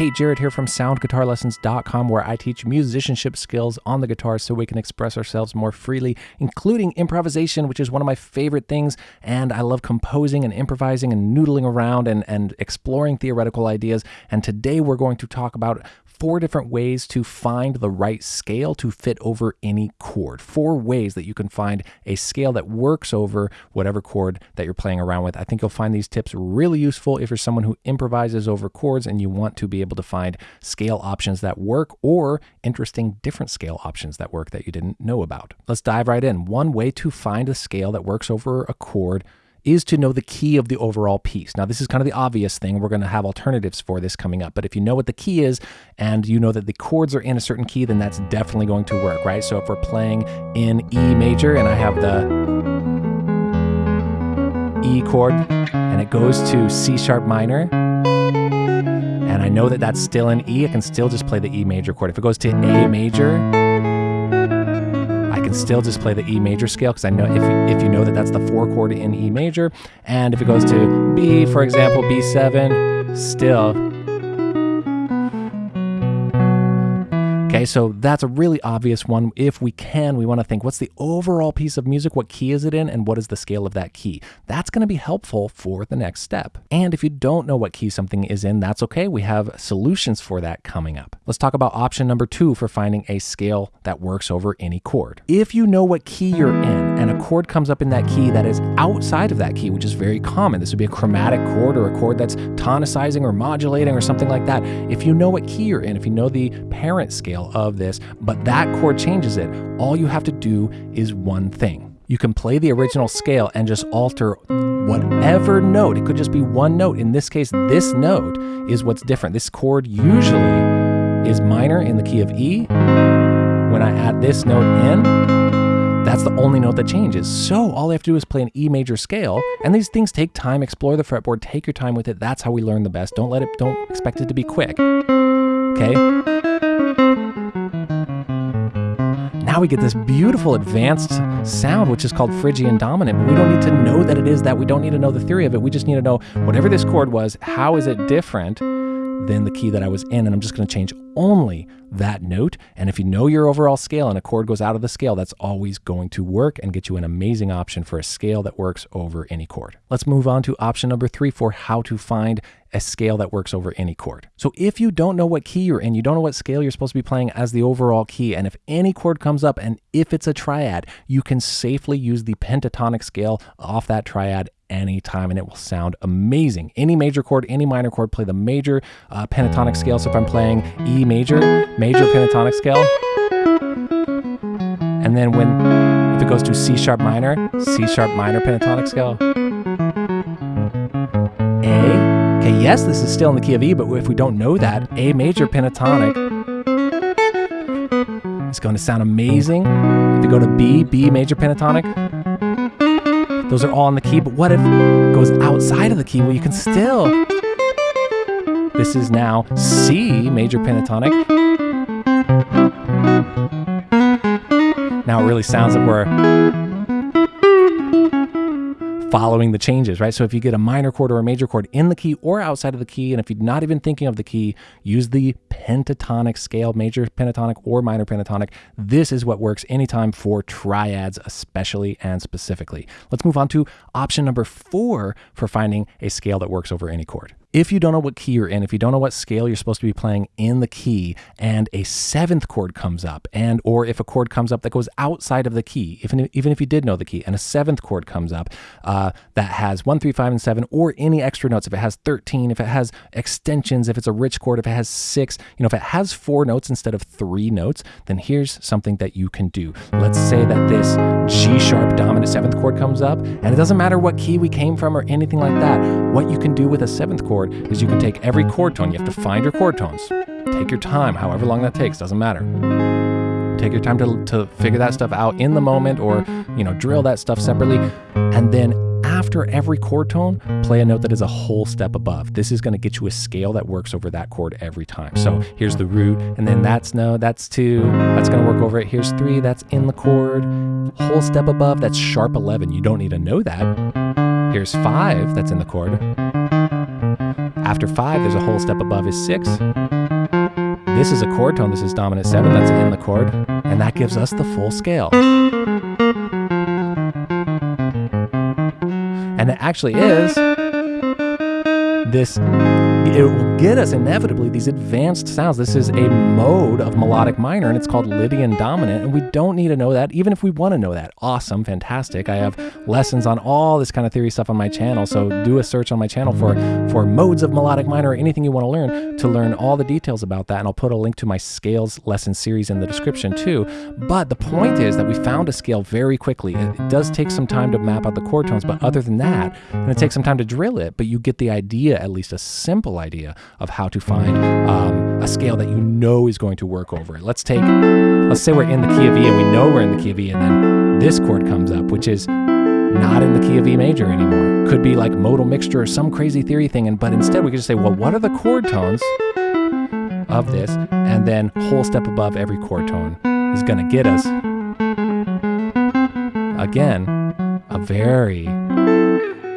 Hey, Jared here from soundguitarlessons.com, where I teach musicianship skills on the guitar so we can express ourselves more freely, including improvisation, which is one of my favorite things. And I love composing and improvising and noodling around and, and exploring theoretical ideas. And today we're going to talk about four different ways to find the right scale to fit over any chord. Four ways that you can find a scale that works over whatever chord that you're playing around with. I think you'll find these tips really useful if you're someone who improvises over chords and you want to be able to find scale options that work or interesting different scale options that work that you didn't know about. Let's dive right in. One way to find a scale that works over a chord is to know the key of the overall piece. Now, this is kind of the obvious thing. We're going to have alternatives for this coming up. But if you know what the key is and you know that the chords are in a certain key, then that's definitely going to work, right? So if we're playing in E major and I have the E chord and it goes to C sharp minor, and I know that that's still in E, I can still just play the E major chord. If it goes to A major, still just play the E major scale because I know if, if you know that that's the four chord in E major. And if it goes to B, for example, B7, still. Okay, so that's a really obvious one. If we can, we want to think what's the overall piece of music? What key is it in? And what is the scale of that key? That's going to be helpful for the next step. And if you don't know what key something is in, that's okay. We have solutions for that coming up. Let's talk about option number two for finding a scale that works over any chord. If you know what key you're in and a chord comes up in that key that is outside of that key, which is very common, this would be a chromatic chord or a chord that's tonicizing or modulating or something like that. If you know what key you're in, if you know the parent scale, of this, but that chord changes it. All you have to do is one thing. You can play the original scale and just alter whatever note. It could just be one note. In this case, this note is what's different. This chord usually is minor in the key of E. When I add this note in, that's the only note that changes. So all I have to do is play an E major scale, and these things take time. Explore the fretboard, take your time with it. That's how we learn the best. Don't let it, don't expect it to be quick. Okay? Now we get this beautiful advanced sound, which is called Phrygian dominant. But we don't need to know that it is that. We don't need to know the theory of it. We just need to know whatever this chord was, how is it different than the key that I was in? And I'm just going to change only that note. And if you know your overall scale and a chord goes out of the scale, that's always going to work and get you an amazing option for a scale that works over any chord. Let's move on to option number three for how to find a scale that works over any chord. So if you don't know what key you're in, you don't know what scale you're supposed to be playing as the overall key, and if any chord comes up and if it's a triad, you can safely use the pentatonic scale off that triad anytime and it will sound amazing. Any major chord, any minor chord, play the major uh, pentatonic scale. So if I'm playing E major, major pentatonic scale, and then when, if it goes to C sharp minor, C sharp minor pentatonic scale, A, okay, yes, this is still in the key of E, but if we don't know that, A major pentatonic is going to sound amazing. If you go to B, B major pentatonic, those are all in the key, but what if it goes outside of the key? Well, you can still. This is now C major pentatonic. Now it really sounds like we're following the changes, right? So if you get a minor chord or a major chord in the key or outside of the key, and if you're not even thinking of the key, use the pentatonic scale, major pentatonic or minor pentatonic. This is what works anytime for triads, especially and specifically. Let's move on to option number four for finding a scale that works over any chord. If you don't know what key you're in, if you don't know what scale you're supposed to be playing in the key and a seventh chord comes up and or if a chord comes up that goes outside of the key, even, even if you did know the key and a seventh chord comes up uh, that has one, three, five, and seven or any extra notes, if it has 13, if it has extensions, if it's a rich chord, if it has six, you know, if it has four notes instead of three notes, then here's something that you can do. Let's say that this G sharp dominant seventh chord comes up and it doesn't matter what key we came from or anything like that. What you can do with a seventh chord chord is you can take every chord tone. You have to find your chord tones. Take your time, however long that takes, doesn't matter. Take your time to, to figure that stuff out in the moment or, you know, drill that stuff separately. And then after every chord tone, play a note that is a whole step above. This is going to get you a scale that works over that chord every time. So here's the root, and then that's no, that's two, that's going to work over it. Here's three, that's in the chord. Whole step above, that's sharp 11. You don't need to know that. Here's five, that's in the chord After five, there's a whole step above is six. This is a chord tone. This is dominant seven. That's in the chord. And that gives us the full scale. And it actually is this it will get us inevitably these advanced sounds. This is a mode of melodic minor and it's called Lydian dominant. And we don't need to know that, even if we want to know that. Awesome, fantastic. I have lessons on all this kind of theory stuff on my channel. So do a search on my channel for, for modes of melodic minor or anything you want to learn to learn all the details about that. And I'll put a link to my scales lesson series in the description too. But the point is that we found a scale very quickly. It, does take some time to map out the chord tones, but other than that, and it takes some time to drill it, but you get the idea, at least a simple idea of how to find um, a scale that you know is going to work over it. Let's take, let's say we're in the key of E and we know we're in the key of E and then this chord comes up, which is not in the key of E major anymore. Could be like modal mixture or some crazy theory thing. And but instead we could just say, well, what are the chord tones of this? And then whole step above every chord tone is going to get us again a very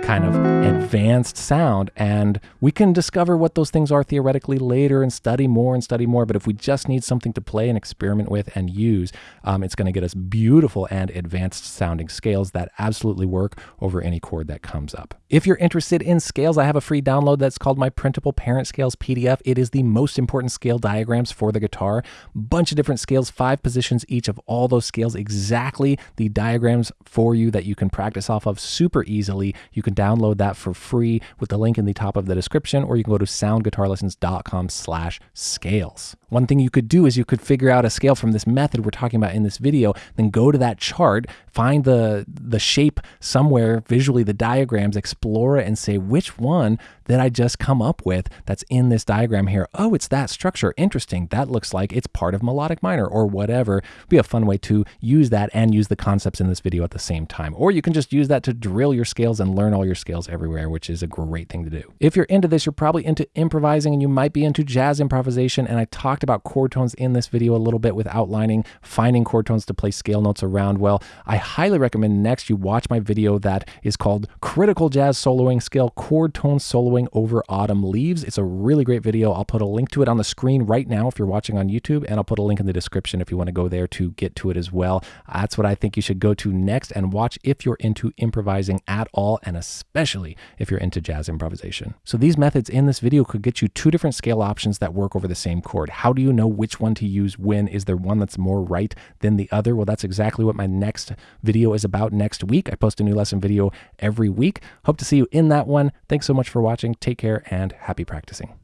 kind of advanced sound. And we can discover what those things are theoretically later and study more and study more. But if we just need something to play and experiment with and use, um, it's going to get us beautiful and advanced sounding scales that absolutely work over any chord that comes up. If you're interested in scales, I have a free download that's called my Printable Parent Scales PDF. It is the most important scale diagrams for the guitar. Bunch of different scales, five positions each of all those scales, exactly the diagrams for you that you can practice off of super easily. You can download that for free with the link in the top of the description, or you can go to soundguitarlessons.com slash scales. One thing you could do is you could figure out a scale from this method we're talking about in this video, then go to that chart, find the, the shape somewhere visually, the diagrams, explore it and say which one that I just come up with that's in this diagram here. Oh, it's that structure. Interesting. That looks like it's part of melodic minor or whatever. It'd be a fun way to use that and use the concepts in this video at the same time. Or you can just use that to drill your scales and learn all your scales everywhere, which is a great thing to do. If you're into this, you're probably into improvising and you might be into jazz improvisation. And I talked about chord tones in this video a little bit with outlining, finding chord tones to play scale notes around. Well, I highly recommend next you watch my video that is called Critical Jazz Soloing Scale Chord Tone Soloing Over Autumn Leaves. It's a really great video. I'll put a link to it on the screen right now if you're watching on YouTube, and I'll put a link in the description if you want to go there to get to it as well. That's what I think you should go to next and watch if you're into improvising at all, and especially if you're into jazz improvisation. So these methods in this video could get you two different scale options that work over the same chord. How do you know which one to use when? Is there one that's more right than the other? Well, that's exactly what my next video is about next week. I post a new lesson video every week. Hope to see you in that one. Thanks so much for watching. Take care and happy practicing.